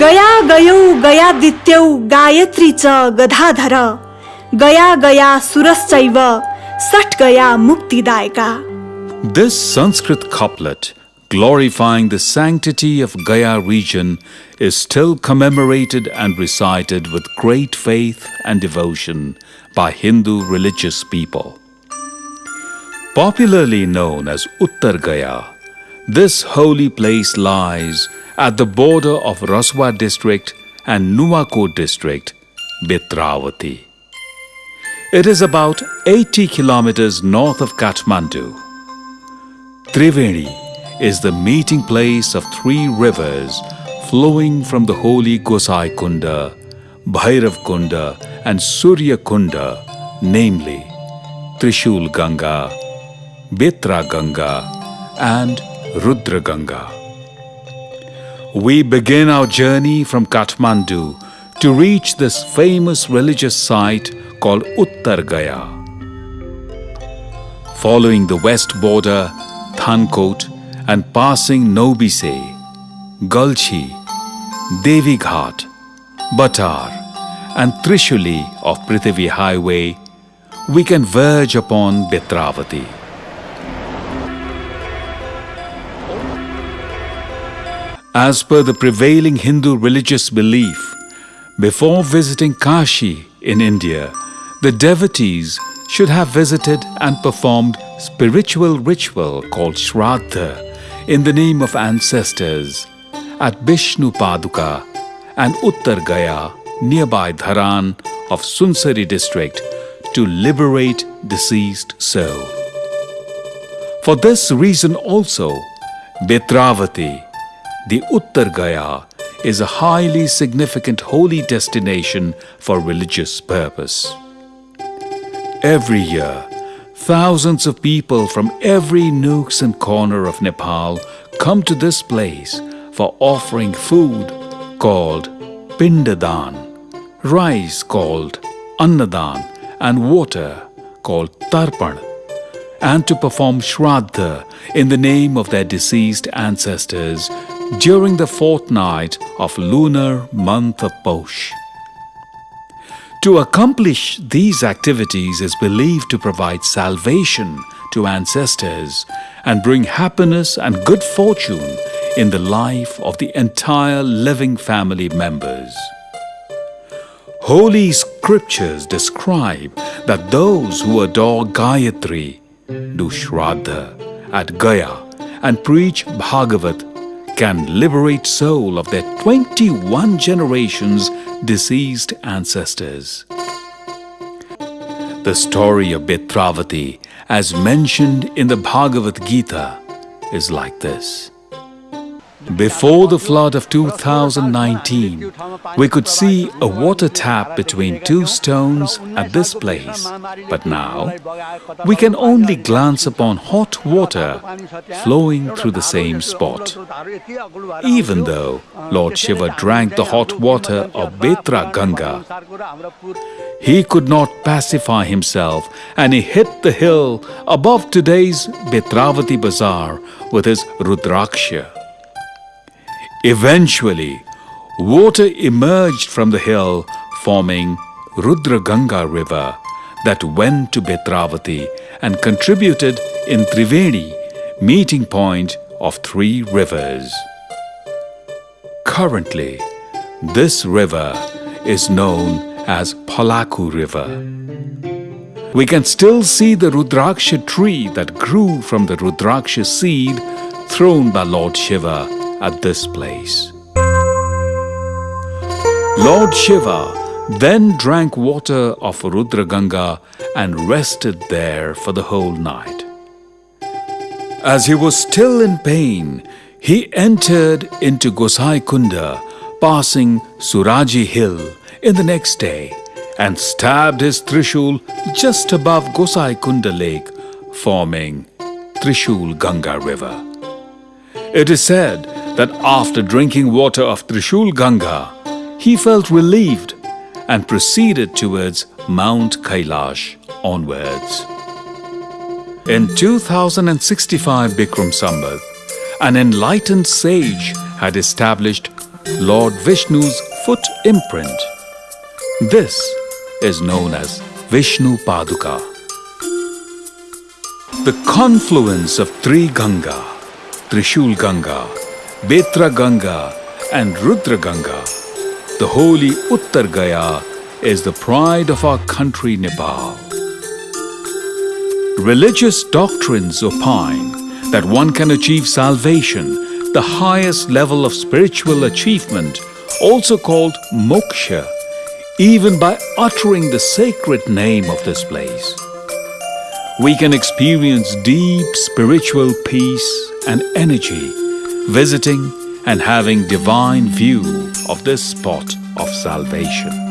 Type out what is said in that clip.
गया गयौ गयादित्यौ गायत्री च गधाधर गया गया सुरश्चैव सट गया मुक्तिदायका This Sanskrit couplet, glorifying the sanctity of Gaya region, is still commemorated and recited with great faith and devotion by Hindu religious people. Popularly known as Uttar Gaya, this holy place lies at the border of Rasuwa district and Nuwakot district, Betravati. It is about 80 kilometers north of Kathmandu. Triveni is the meeting place of three rivers flowing from the holy Gosai Kunda, Bhairav Kunda, and Surya Kunda, namely Trishul Ganga, Betra Ganga, and Rudra Ganga. We begin our journey from Kathmandu to reach this famous religious site called Uttar Gaya. Following the west border, Thankot, and passing Nobise, Galchi, Devi Ghat, Batar, and Trishuli of Prithvi Highway, we can verge upon Betravati. As per the prevailing Hindu religious belief, before visiting Kashi in India, the devotees should have visited and performed spiritual ritual called Shraddha in the name of ancestors at Bishnu Paduka and Uttar Gaya nearby Dharan of Sunsari district to liberate deceased soul. For this reason also, Betravati, the Uttar Gaya, is a highly significant holy destination for religious purpose. Every year, thousands of people from every nooks and corner of Nepal come to this place for offering food called Pindadan, rice called Annadan, and water called Tarpan, and to perform Shraddha in the name of their deceased ancestors during the fortnight of lunar month of Posh. To accomplish these activities is believed to provide salvation to ancestors and bring happiness and good fortune in the life of the entire living family members. Holy scriptures describe that those who adore Gayatri do Shraddha at Gaya and preach Bhagavat can liberate soul of their 21 generations deceased ancestors. The story of Betravati, as mentioned in the Bhagavad Gita, is like this. Before the flood of 2019, we could see a water tap between two stones at this place. But now, we can only glance upon hot water flowing through the same spot. Even though Lord Shiva drank the hot water of Betra Ganga, he could not pacify himself and he hit the hill above today's Betravati Bazaar with his Rudraksha. Eventually, water emerged from the hill forming Rudra Ganga river that went to Betravati and contributed in Triveni, meeting point of three rivers. Currently, this river is known as Palaku River. We can still see the Rudraksha tree that grew from the Rudraksha seed thrown by Lord Shiva at this place. Lord Shiva then drank water of Rudra Ganga and rested there for the whole night. As he was still in pain, he entered into Gosai Kunda, passing Suraji Hill in the next day and stabbed his Trishul just above Gosai Kunda Lake, forming Trishul Ganga River. It is said that after drinking water of Trishul Ganga, he felt relieved and proceeded towards Mount Kailash onwards. In 2065 Bikram Sambat, an enlightened sage had established Lord Vishnu's foot imprint. This is known as Vishnu Paduka. The confluence of three Ganga, Trishul Ganga, Betra Ganga, and Rudra Ganga, the holy Uttar Gaya, is the pride of our country Nepal. Religious doctrines opine that one can achieve salvation, the highest level of spiritual achievement, also called moksha, even by uttering the sacred name of this place. We can experience deep spiritual peace and energy visiting and having divine view of this spot of salvation.